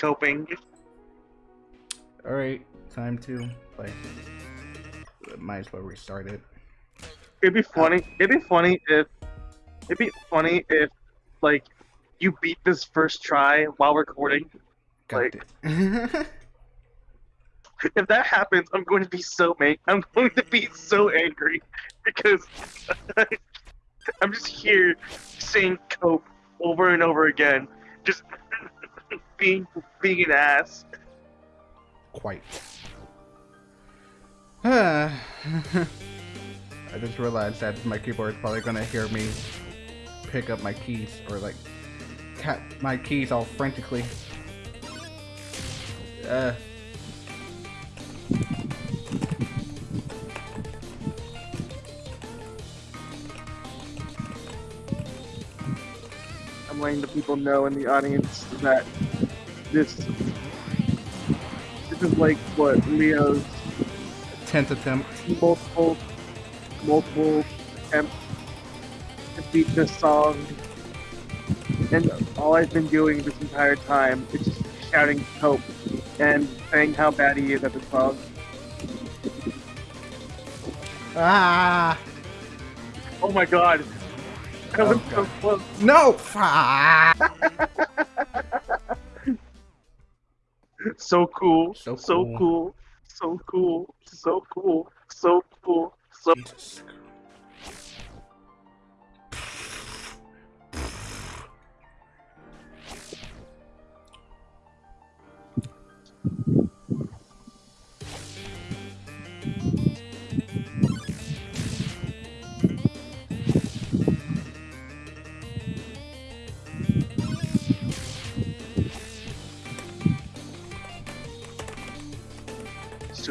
coping. Alright, time to play. Might as well restart it. It'd be funny. It'd be funny if. It'd be funny if, like, you beat this first try while recording. Got Like-. If that happens, I'm going to be so mad. I'm going to be so angry because I'm just here saying cope over and over again, just being being an ass. Quite. I just realized that my keyboard is probably gonna hear me pick up my keys or like tap my keys all frantically. Uh. I'm letting the people know in the audience that this this is like what Leo's Tenth attempt. multiple multiple attempts to beat this song, and all I've been doing this entire time is just shouting "Cope" and saying how bad he is at the song. Ah! Oh my god! Was Oh, so God. close. No! So cool. So So cool. cool. So cool. So cool. So cool. So Jesus.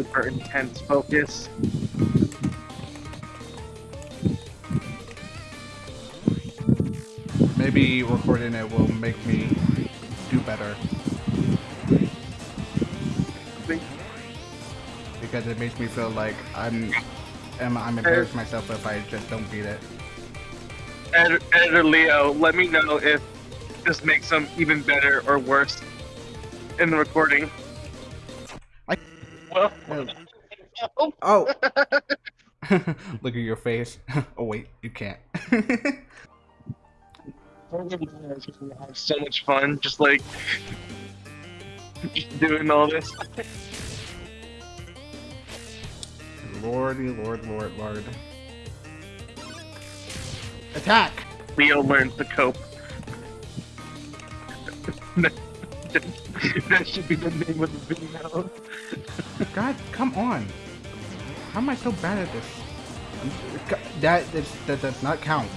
Super intense focus. Maybe recording it will make me do better because it makes me feel like I'm I'm, I'm embarrassed myself if I just don't beat it. Ed- Editor Leo, let me know if this makes them even better or worse in the recording. I- Well, Oh. Oh. Look at your face. oh wait, you can't. I have so much fun just like doing all this. Lordy, lord, lord, lord. Attack! Leo learns to cope. that should be the name of the video. God, come on. How am I so bad at this? That is, that does not count.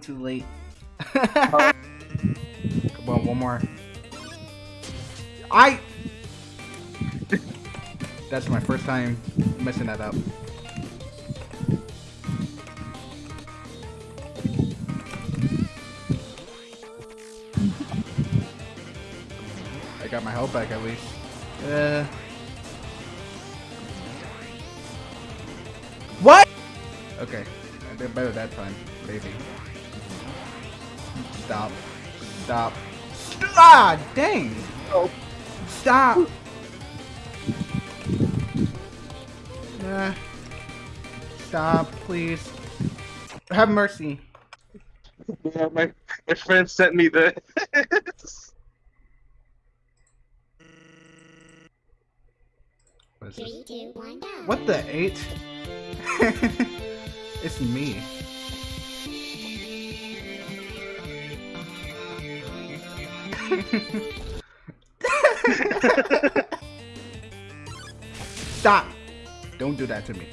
Too late. Come on, one more. I. That's my first time messing that up. I got my health back at least. Uh. What? Okay, I did better that time, maybe. Stop. Stop. Ah, dang! Oh. Stop! Uh, stop, please. Have mercy. Yeah, my my friend sent me the. What is this? Three, two, one, go. What the eight? it's me. Stop! Don't do that to me.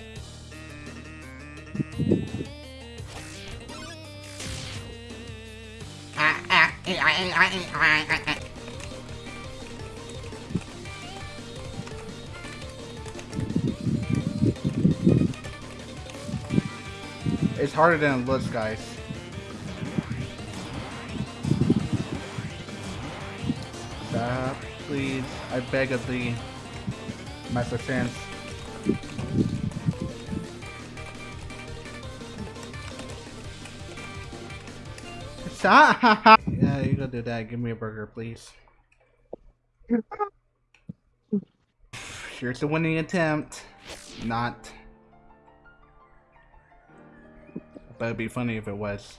it's harder than it looks, guys. Please. I beg of thee, Master. Stop! Yeah, you go do that. Give me a burger, please. Here's the winning attempt. Not. But it'd be funny if it was.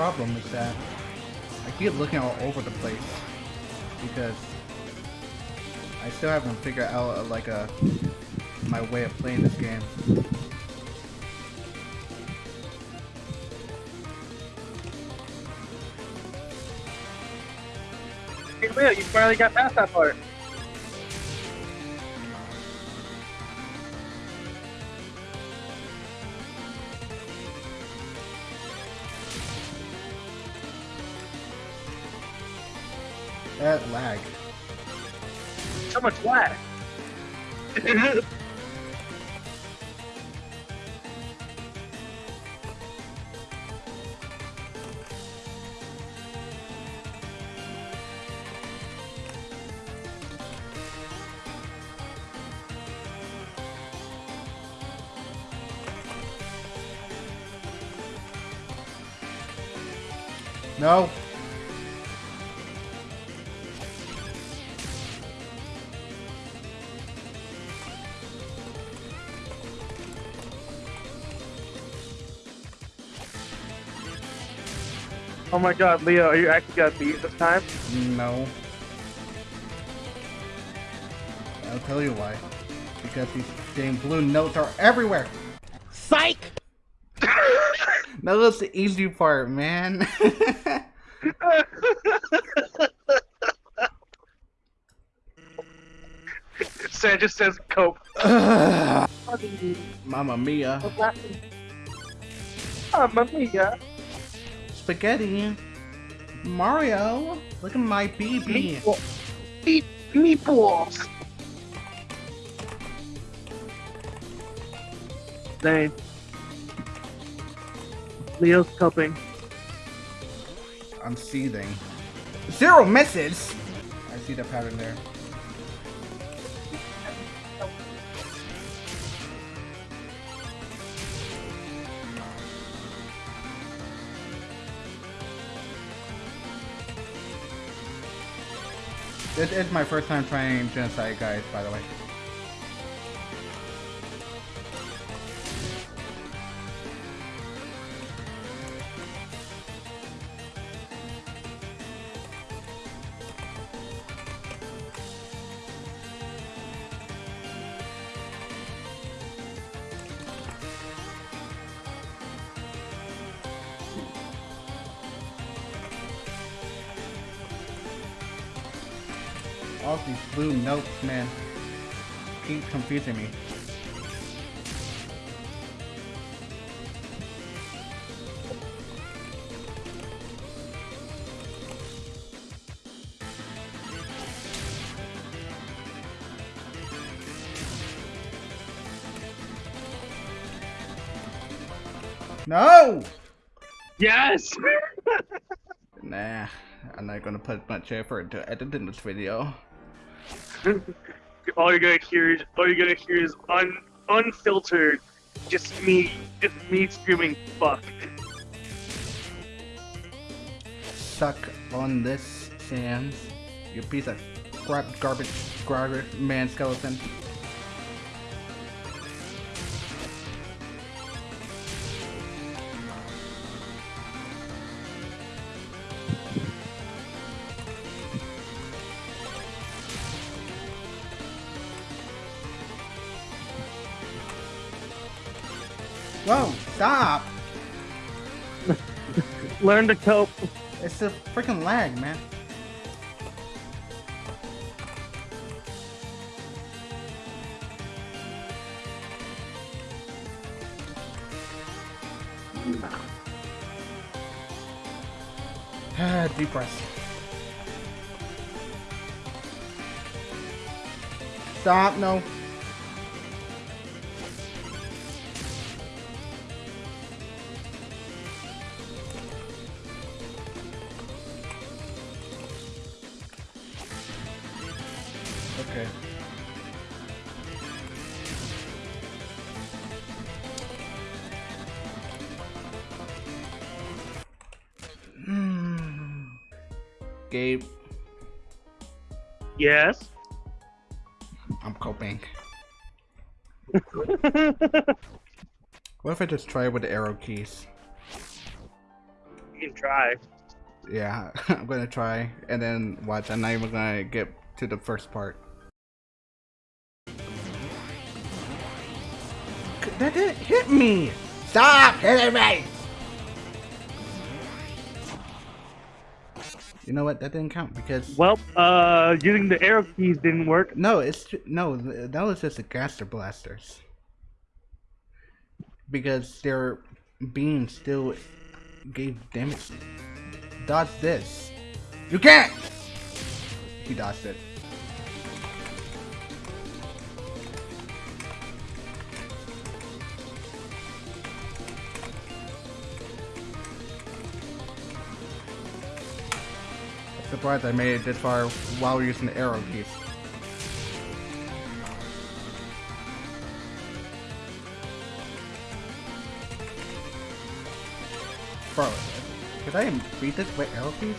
Problem is that I keep looking all over the place because I still haven't figured out uh, like a my way of playing this game. Hey, you finally got past that part. That lag. So much lag. oh my god, Leo, are you actually gonna beat this time? No. I'll tell you why. Because these damn blue notes are everywhere. Psych! That was the easy part, man. Sam just says cope. Mamma mia. Mamma mia. Spaghetti. Mario. Look at my BB. Meatball- Meat, meatballs. Dang. Leo's coping. I'm seething. Zero misses! I see the pattern there. This is my first time trying Genocide, guys, by the way. These blue notes, man. Keep confusing me. No! Yes! Nah, I'm not gonna put much effort into editing this video. All you're gonna hear is all you're gonna hear is un unfiltered, just me, just me screaming fuck. Suck on this, Sans. You piece of crap, garbage, garbage man skeleton. Whoa, stop! Learn to cope. It's a freaking lag, man. Ah, deep breath. Stop, no. Okay. Hmm. Gabe, Yes. I'm coping. What if I just try with the arrow keys? You can try. Yeah, I'm gonna try, and then watch. I'm not even gonna get to the first part. That didn't hit me! Stop hitting me! You know what? That didn't count because Well, uh, using the arrow keys didn't work. no, it's no. That was just the gaster blasters because their beam still gave damage. Dodge this. You can't. He dodged it. Surprised I made it this far while using the arrow keys. Bro, could I beat this with arrow keys?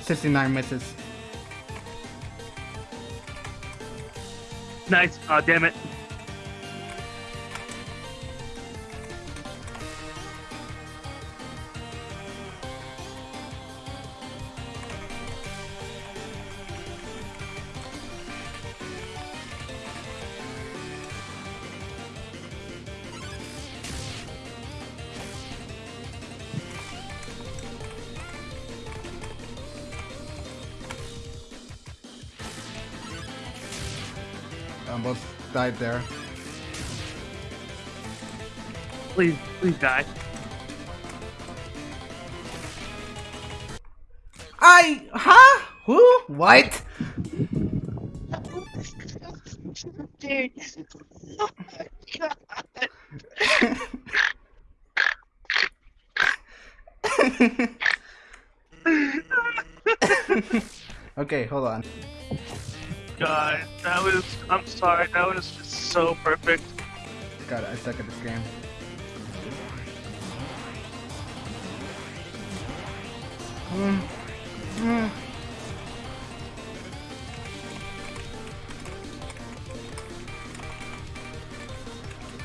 Sixty-nine misses. Nice. Oh, damn it. Died there. Please, please die. I huh? Who? What? Dude. Oh my god. okay, hold on. God, that was. I'm sorry. That was just so perfect. God, I suck at this game. Mm. Mm.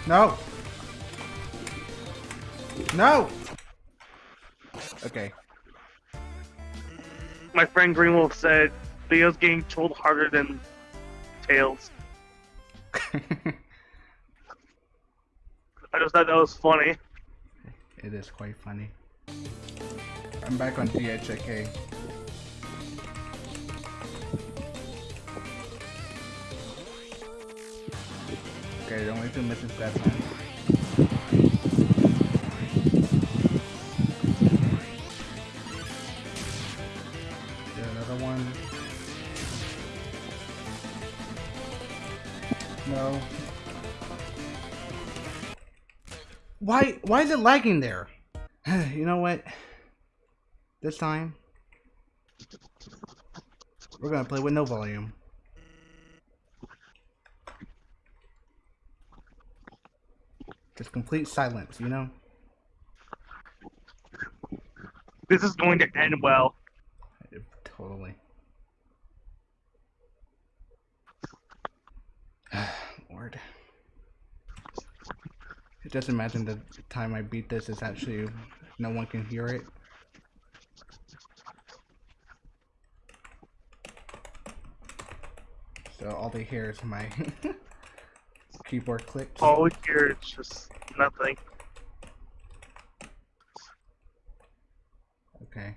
No. No. Okay. My friend Greenwolf said Leo's getting trolled harder than Tails. I just thought that was funny. it is quite funny. I'm back on DHK. Okay, the only two missions that time. Why why is it lagging there? you know what? This time we're gonna play with no volume. just complete silence, you know? This is going to end well. Totally. Lord. Just imagine the time I beat this is actually no one can hear it. So all they hear is my keyboard clicks. All we hear is just nothing. Okay.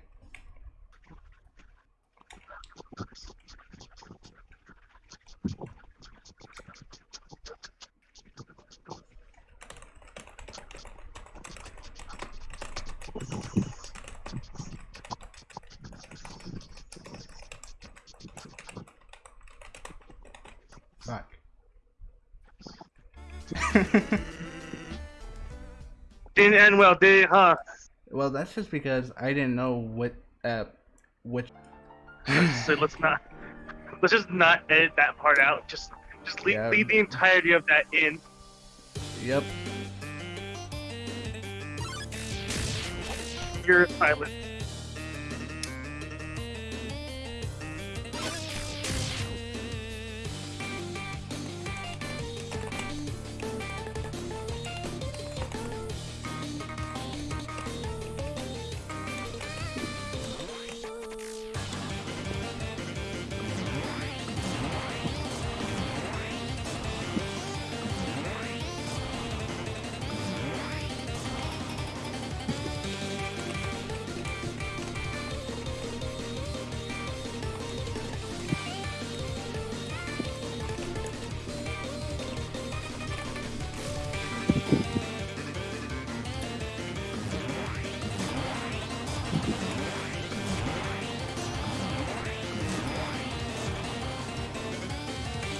Fuck. Didn't end well, did it, huh? well, that's just because I didn't know what uh which so let's not. Let's just not edit that part out. Just, just leave, Yeah. leave the entirety of that in. Yep. Pure silence.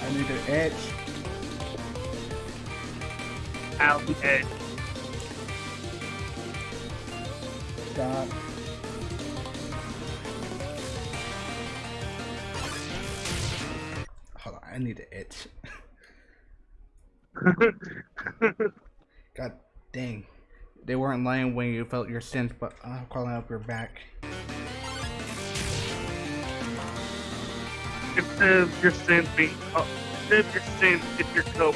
I need an edge. Out the edge. Stop. Hold on, I need an itch. God dang. They weren't lying when you felt your sins, but I'm crawling up your back. Of your sins being, instead of your sins, it's your cope.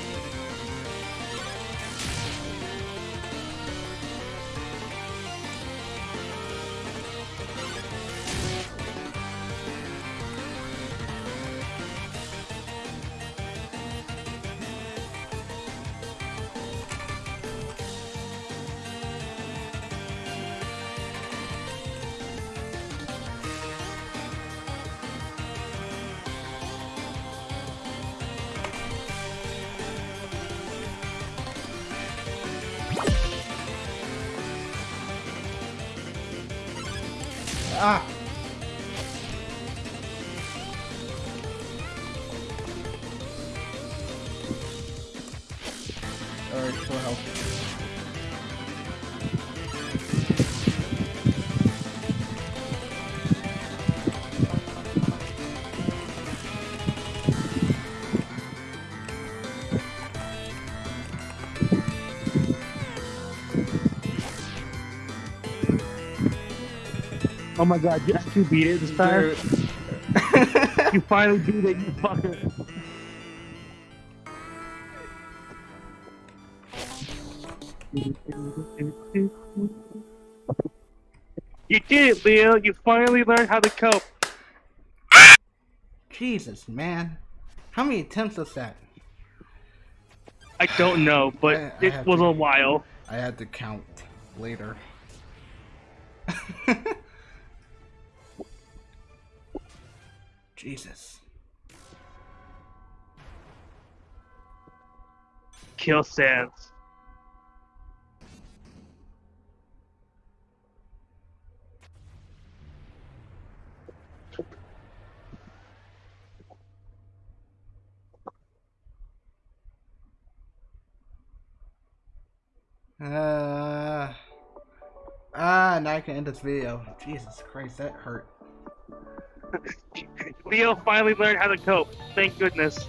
Full health. Oh my god, you actually beat it this time? You finally beat it, you fucker. You did it, Leo. You finally learned how to cope. Jesus, man. How many attempts was that? I don't know, but I- I it was to- a while. I had to count later. Jesus. Kill Sans. Uh, ah, now I can end this video. Jesus Christ, that hurt. Leo finally learned how to cope. Thank goodness.